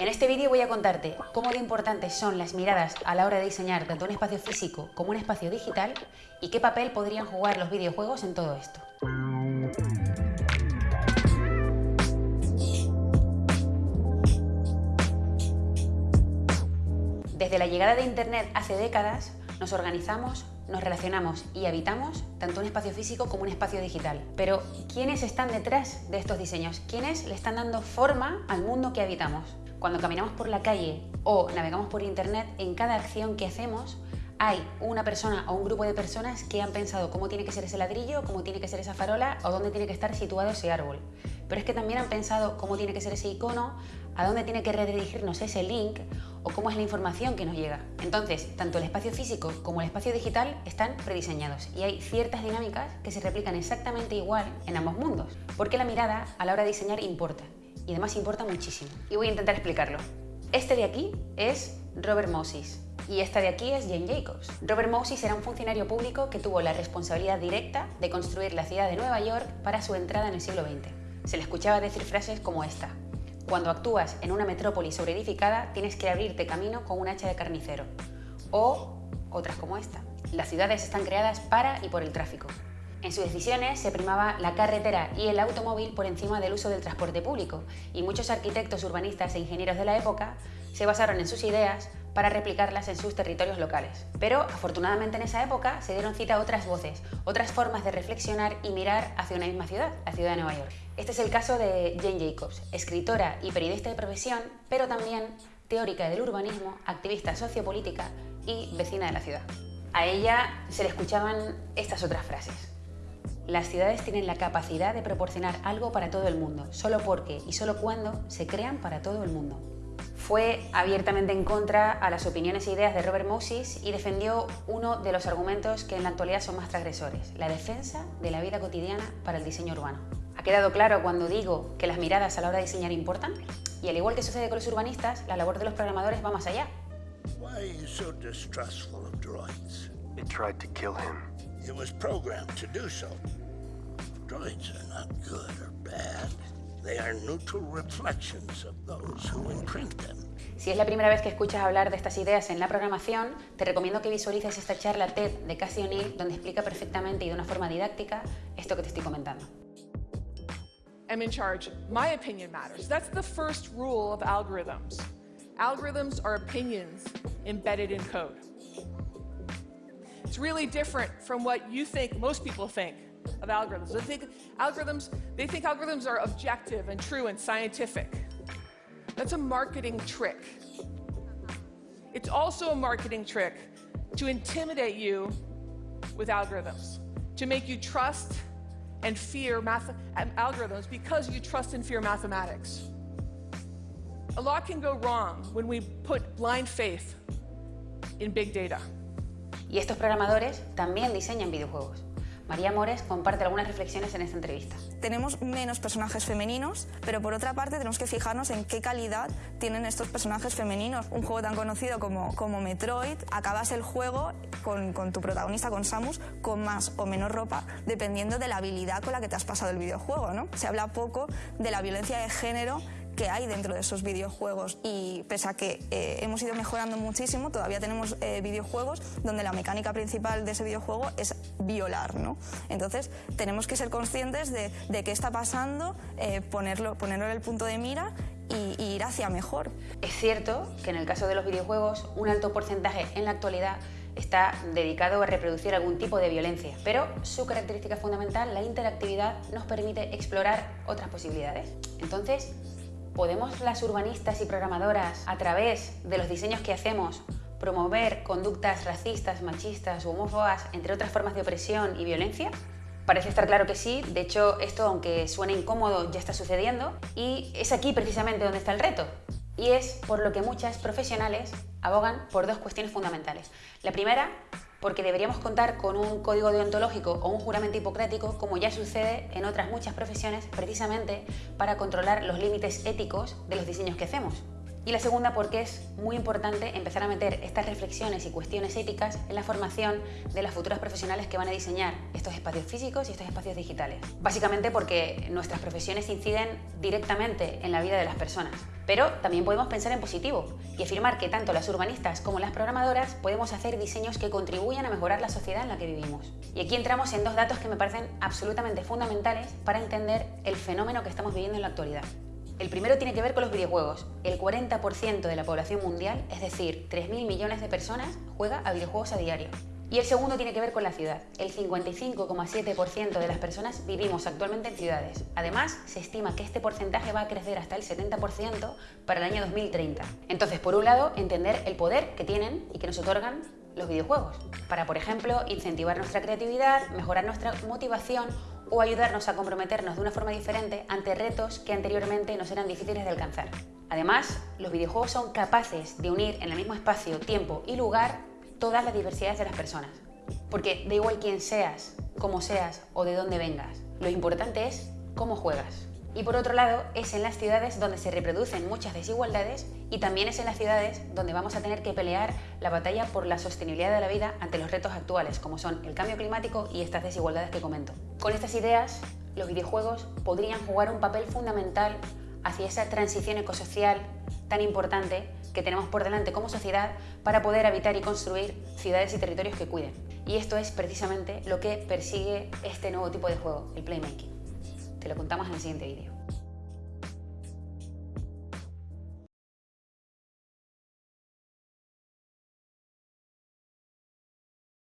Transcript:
En este vídeo voy a contarte cómo de importantes son las miradas a la hora de diseñar tanto un espacio físico como un espacio digital y qué papel podrían jugar los videojuegos en todo esto. Desde la llegada de Internet hace décadas, nos organizamos, nos relacionamos y habitamos tanto un espacio físico como un espacio digital. Pero, ¿quiénes están detrás de estos diseños? ¿Quiénes le están dando forma al mundo que habitamos? Cuando caminamos por la calle o navegamos por internet, en cada acción que hacemos hay una persona o un grupo de personas que han pensado cómo tiene que ser ese ladrillo, cómo tiene que ser esa farola o dónde tiene que estar situado ese árbol. Pero es que también han pensado cómo tiene que ser ese icono, a dónde tiene que redirigirnos ese link o cómo es la información que nos llega. Entonces, tanto el espacio físico como el espacio digital están prediseñados y hay ciertas dinámicas que se replican exactamente igual en ambos mundos, porque la mirada a la hora de diseñar importa y además importa muchísimo. Y voy a intentar explicarlo. Este de aquí es Robert Moses y esta de aquí es Jane Jacobs. Robert Moses era un funcionario público que tuvo la responsabilidad directa de construir la ciudad de Nueva York para su entrada en el siglo XX. Se le escuchaba decir frases como esta. Cuando actúas en una metrópoli sobreedificada, tienes que abrirte camino con un hacha de carnicero. O otras como esta. Las ciudades están creadas para y por el tráfico. En sus decisiones se primaba la carretera y el automóvil por encima del uso del transporte público y muchos arquitectos, urbanistas e ingenieros de la época se basaron en sus ideas para replicarlas en sus territorios locales. Pero afortunadamente en esa época se dieron cita a otras voces, otras formas de reflexionar y mirar hacia una misma ciudad, la ciudad de Nueva York. Este es el caso de Jane Jacobs, escritora y periodista de profesión, pero también teórica del urbanismo, activista sociopolítica y vecina de la ciudad. A ella se le escuchaban estas otras frases. Las ciudades tienen la capacidad de proporcionar algo para todo el mundo, solo porque y solo cuando se crean para todo el mundo. Fue abiertamente en contra a las opiniones e ideas de Robert Moses y defendió uno de los argumentos que en la actualidad son más transgresores, la defensa de la vida cotidiana para el diseño urbano. ¿Ha quedado claro cuando digo que las miradas a la hora de diseñar importan? Y al igual que sucede con los urbanistas, la labor de los programadores va más allá. It was programmed to do so. Droids are not good or bad. They are neutral reflections of those who imprint them. Si es la primera vez que escuchas hablar de estas ideas en la programación, te recomiendo que visualices esta charla TED de Cassie O'Neill, donde explica perfectamente y de una forma didáctica esto que te estoy comentando. I'm in charge. My opinion matters. That's the first rule of algorithms. Algorithms are opinions embedded in code. Really different from what you think most people think of algorithms. They think algorithms, they think algorithms are objective and true and scientific. That's a marketing trick. It's also a marketing trick to intimidate you with algorithms, to make you trust and fear math um, algorithms because you trust and fear mathematics. A lot can go wrong when we put blind faith in big data. Y estos programadores también diseñan videojuegos. María Mores comparte algunas reflexiones en esta entrevista. Tenemos menos personajes femeninos, pero por otra parte tenemos que fijarnos en qué calidad tienen estos personajes femeninos. Un juego tan conocido como, como Metroid, acabas el juego con, con, tu protagonista, con Samus, con más o menos ropa, dependiendo de la habilidad con la que te has pasado el videojuego. ¿no? Se habla poco de la violencia de género que hay dentro de esos videojuegos y pese a que eh, hemos ido mejorando muchísimo, todavía tenemos eh, videojuegos donde la mecánica principal de ese videojuego es violar, ¿no? Entonces tenemos que ser conscientes de, qué está pasando, eh, ponerlo, ponerlo en el punto de mira y, y ir hacia mejor. Es cierto que en el caso de los videojuegos un alto porcentaje en la actualidad está dedicado a reproducir algún tipo de violencia, pero su característica fundamental, la interactividad, nos permite explorar otras posibilidades. Entonces, ¿Podemos las urbanistas y programadoras, a través de los diseños que hacemos, promover conductas racistas, machistas homófobas, entre otras formas de opresión y violencia? Parece estar claro que sí, de hecho esto, aunque suene incómodo, ya está sucediendo y es aquí precisamente donde está el reto. Y es por lo que muchas profesionales abogan por dos cuestiones fundamentales. La primera porque deberíamos contar con un código deontológico o un juramento hipocrático, como ya sucede en otras muchas profesiones, precisamente para controlar los límites éticos de los diseños que hacemos. Y la segunda porque es muy importante empezar a meter estas reflexiones y cuestiones éticas en la formación de las futuras profesionales que van a diseñar estos espacios físicos y estos espacios digitales. Básicamente porque nuestras profesiones inciden directamente en la vida de las personas. Pero también podemos pensar en positivo y afirmar que tanto las urbanistas como las programadoras podemos hacer diseños que contribuyan a mejorar la sociedad en la que vivimos. Y aquí entramos en dos datos que me parecen absolutamente fundamentales para entender el fenómeno que estamos viviendo en la actualidad. El primero tiene que ver con los videojuegos. El 40% de la población mundial, es decir, 3.000 millones de personas, juega a videojuegos a diario. Y el segundo tiene que ver con la ciudad. El 55,7% de las personas vivimos actualmente en ciudades. Además, se estima que este porcentaje va a crecer hasta el 70% para el año 2030. Entonces, por un lado, entender el poder que tienen y que nos otorgan los videojuegos, para, por ejemplo, incentivar nuestra creatividad, mejorar nuestra motivación o ayudarnos a comprometernos de una forma diferente ante retos que anteriormente nos eran difíciles de alcanzar. Además, los videojuegos son capaces de unir en el mismo espacio, tiempo y lugar todas las diversidades de las personas. Porque da igual quién seas, cómo seas o de dónde vengas, lo importante es cómo juegas. Y por otro lado, es en las ciudades donde se reproducen muchas desigualdades y también es en las ciudades donde vamos a tener que pelear la batalla por la sostenibilidad de la vida ante los retos actuales, como son el cambio climático y estas desigualdades que comento. Con estas ideas, los videojuegos podrían jugar un papel fundamental hacia esa transición ecosocial tan importante que tenemos por delante como sociedad para poder habitar y construir ciudades y territorios que cuiden. Y esto es precisamente lo que persigue este nuevo tipo de juego, el playmaking. Lo contamos en el siguiente vídeo.